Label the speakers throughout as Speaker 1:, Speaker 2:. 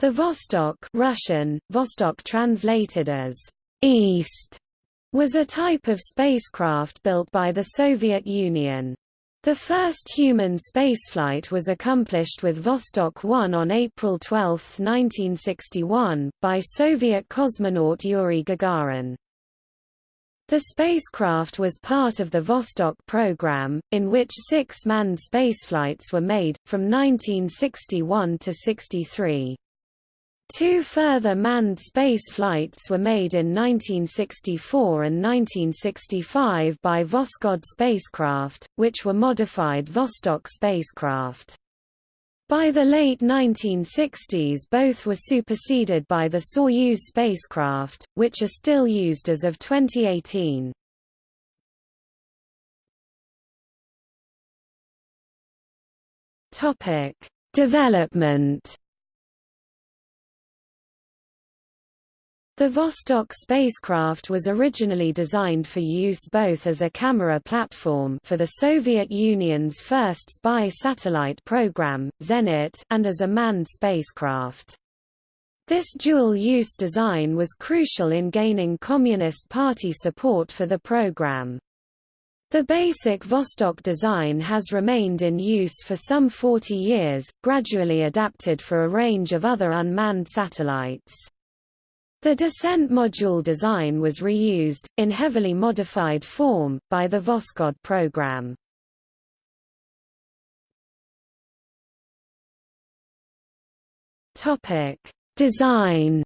Speaker 1: The Vostok Russian, Vostok translated as East, was a type of spacecraft built by the Soviet Union. The first human spaceflight was accomplished with Vostok 1 on April 12, 1961, by Soviet cosmonaut Yuri Gagarin. The spacecraft was part of the Vostok program, in which six manned spaceflights were made, from 1961 to 63. Two further manned space flights were made in 1964 and 1965 by Voskhod spacecraft, which were modified Vostok spacecraft. By the late 1960s both were superseded by the Soyuz spacecraft, which are still used as of 2018. Development The Vostok spacecraft was originally designed for use both as a camera platform for the Soviet Union's first spy satellite program, Zenit, and as a manned spacecraft. This dual-use design was crucial in gaining Communist Party support for the program. The basic Vostok design has remained in use for some 40 years, gradually adapted for a range of other unmanned satellites. The descent module design was reused, in heavily modified form, by the Voskhod program. Design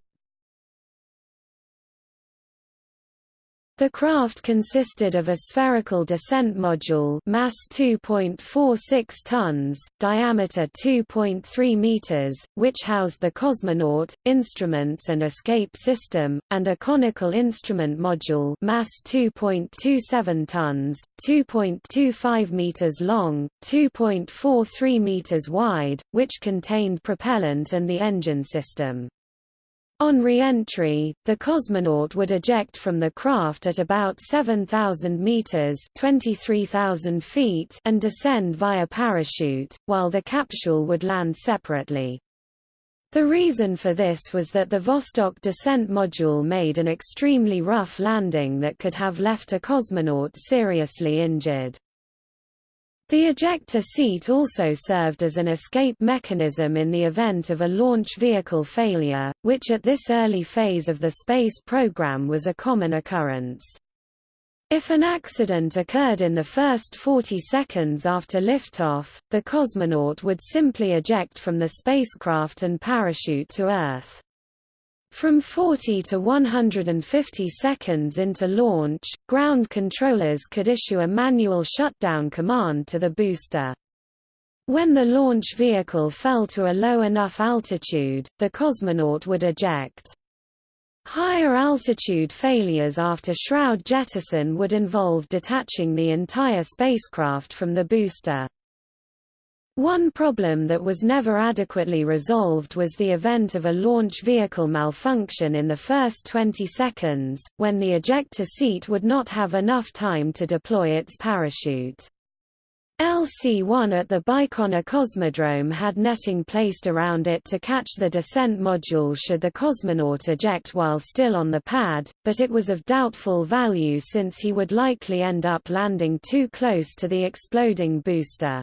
Speaker 1: The craft consisted of a spherical descent module mass 2.46 tons, diameter 2.3 meters, which housed the cosmonaut, instruments and escape system, and a conical instrument module mass 2.27 tons, 2.25 meters long, 2.43 meters wide, which contained propellant and the engine system. On re-entry, the cosmonaut would eject from the craft at about 7,000 meters (23,000 feet) and descend via parachute, while the capsule would land separately. The reason for this was that the Vostok descent module made an extremely rough landing that could have left a cosmonaut seriously injured. The ejector seat also served as an escape mechanism in the event of a launch vehicle failure, which at this early phase of the space program was a common occurrence. If an accident occurred in the first 40 seconds after liftoff, the cosmonaut would simply eject from the spacecraft and parachute to Earth. From 40 to 150 seconds into launch, ground controllers could issue a manual shutdown command to the booster. When the launch vehicle fell to a low enough altitude, the cosmonaut would eject. Higher altitude failures after shroud jettison would involve detaching the entire spacecraft from the booster. One problem that was never adequately resolved was the event of a launch vehicle malfunction in the first 20 seconds, when the ejector seat would not have enough time to deploy its parachute. LC-1 at the Baikonur Cosmodrome had netting placed around it to catch the descent module should the cosmonaut eject while still on the pad, but it was of doubtful value since he would likely end up landing too close to the exploding booster.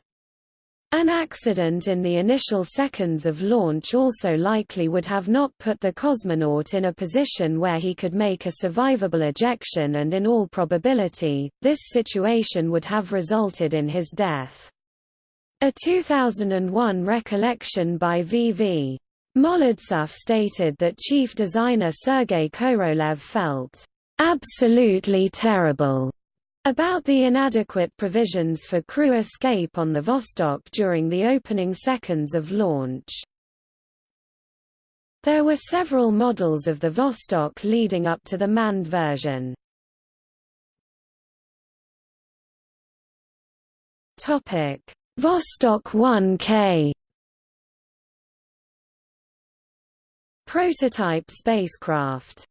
Speaker 1: An accident in the initial seconds of launch also likely would have not put the cosmonaut in a position where he could make a survivable ejection and in all probability, this situation would have resulted in his death. A 2001 recollection by V.V. Molodtsov stated that chief designer Sergei Korolev felt, "...absolutely terrible." About the inadequate provisions for crew escape on the Vostok during the opening seconds of launch. There were several models of the Vostok leading up to the manned version. Topic: Vostok 1K Prototype spacecraft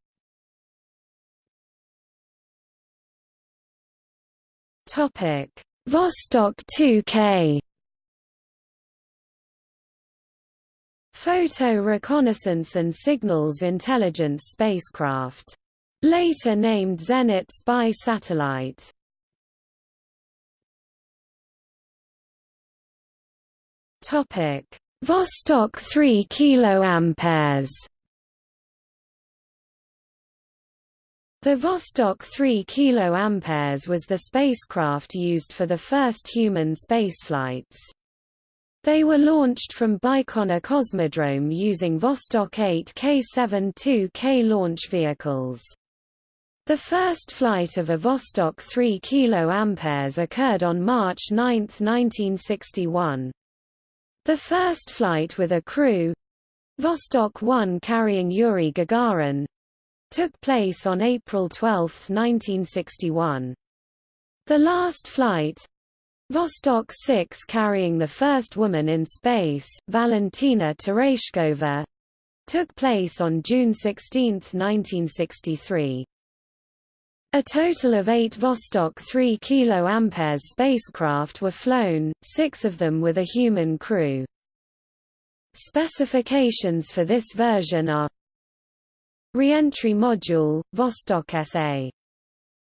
Speaker 1: Topic: Vostok 2K Photo Reconnaissance and Signals Intelligence spacecraft. Later named Zenit Spy Satellite. Topic: Vostok 3 kiloamperes. The Vostok 3 kiloamperes was the spacecraft used for the first human spaceflights. They were launched from Baikonur Cosmodrome using Vostok 8 K-7-2K launch vehicles. The first flight of a Vostok 3 kA occurred on March 9, 1961. The first flight with a crew Vostok 1 carrying Yuri Gagarin took place on April 12, 1961. The last flight Vostok 6 carrying the first woman in space, Valentina Tereshkova, took place on June 16, 1963. A total of eight Vostok 3 kA spacecraft were flown, six of them with a human crew. Specifications for this version are Reentry module, Vostok SA.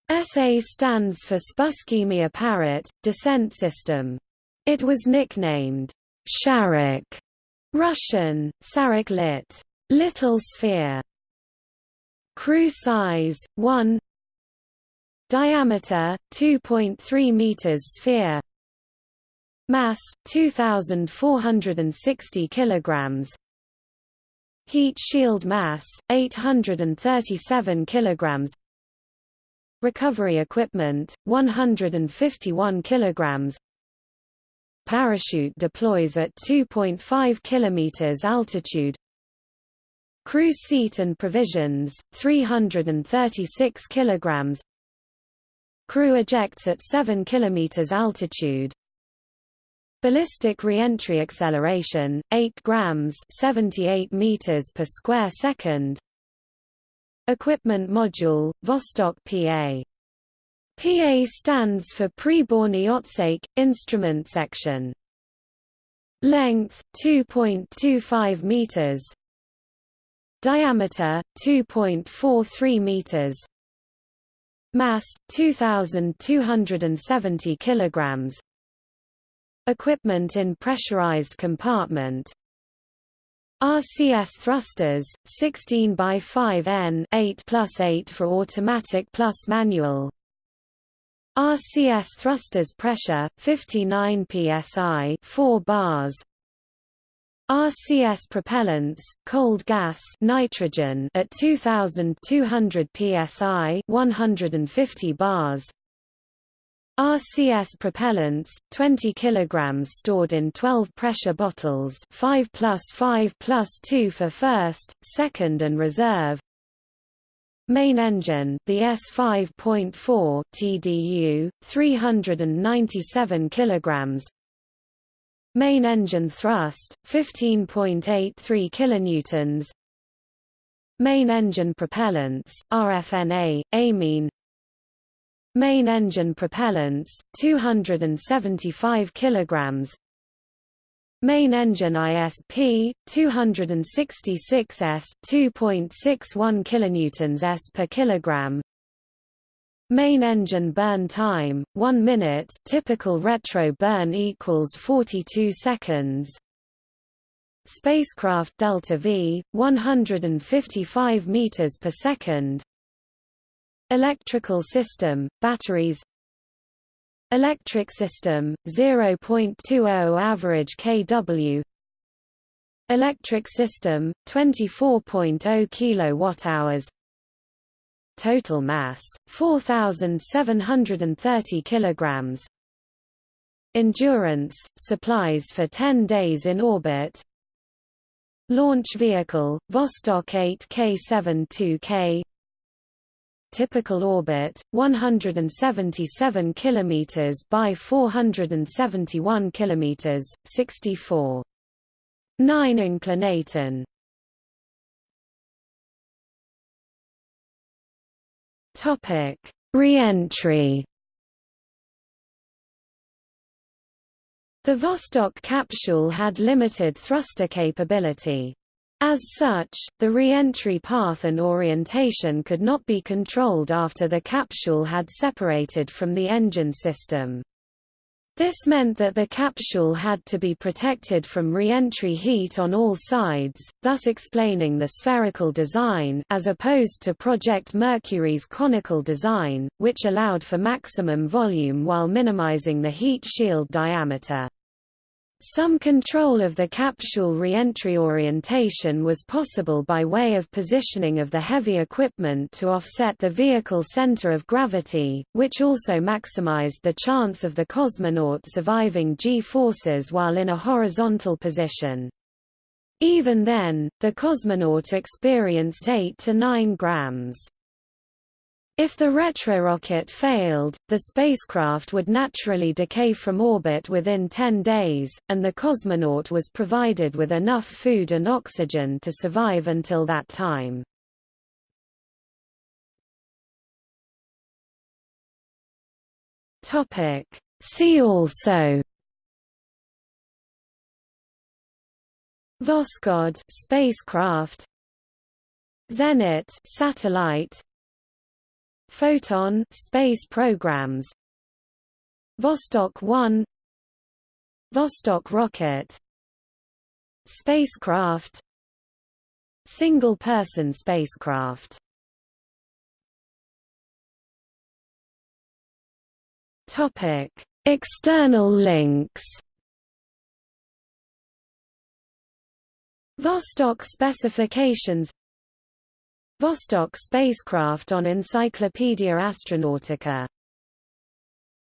Speaker 1: SA stands for Spuskaemyi Apparat, descent system. It was nicknamed Sharik, Russian, Sarik lit. Little sphere. Crew size, 1 Diameter 2.3 meters sphere. Mass 2460 kilograms. Heat shield mass 837 kilograms. Recovery equipment 151 kilograms. Parachute deploys at 2.5 kilometers altitude. Cruise seat and provisions 336 kilograms. Crew ejects at 7 km altitude. Ballistic reentry acceleration 8 grams 78 meters per square second. Equipment module Vostok PA. PA stands for Priborny Otsek instrument section. Length 2.25 meters. Diameter 2.43 meters. Mass 2270 kilograms. Equipment in pressurized compartment. RCS thrusters 16 by 5 N 8 plus 8 for automatic plus manual. RCS thrusters pressure 59 psi 4 bars. RCS propellants, cold gas nitrogen at 2200 psi 150 bars. RCS propellants, 20 kg stored in 12 pressure bottles 5 plus 5 plus 2 for first, second and reserve. Main engine the S5.4 TDU, 397 kg Main engine thrust 15.83 kilonewtons. Main engine propellants RFNA amine Main engine propellants 275 kilograms. Main engine ISP 266 s 2.61 kilonewtons s per kilogram. Main engine burn time 1 minute typical retro burn equals 42 seconds. Spacecraft delta V 155 meters per second Electrical system batteries Electric system 0.20 average kW Electric system 24.0 kilowatt hours Total mass 4730 kilograms. Endurance supplies for 10 days in orbit. Launch vehicle Vostok 8 K72K Typical orbit 177 km by 471 km, 64 9 inclination Topic: Reentry. The Vostok capsule had limited thruster capability. As such, the re-entry path and orientation could not be controlled after the capsule had separated from the engine system. This meant that the capsule had to be protected from re-entry heat on all sides, thus explaining the spherical design as opposed to Project Mercury's conical design, which allowed for maximum volume while minimizing the heat shield diameter. Some control of the capsule reentry orientation was possible by way of positioning of the heavy equipment to offset the vehicle center of gravity, which also maximized the chance of the cosmonaut surviving G-forces while in a horizontal position. Even then, the cosmonaut experienced 8 to 9 grams if the retrorocket failed, the spacecraft would naturally decay from orbit within 10 days, and the cosmonaut was provided with enough food and oxygen to survive until that time. See also Voskhod spacecraft Zenit satellite Photon space programs. Vostok 1 Vostok rocket. Spacecraft. Single-person spacecraft. Topic: External links. Vostok specifications Vostok spacecraft on Encyclopaedia Astronautica